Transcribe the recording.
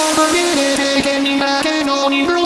Come on, get it, get me back and on you.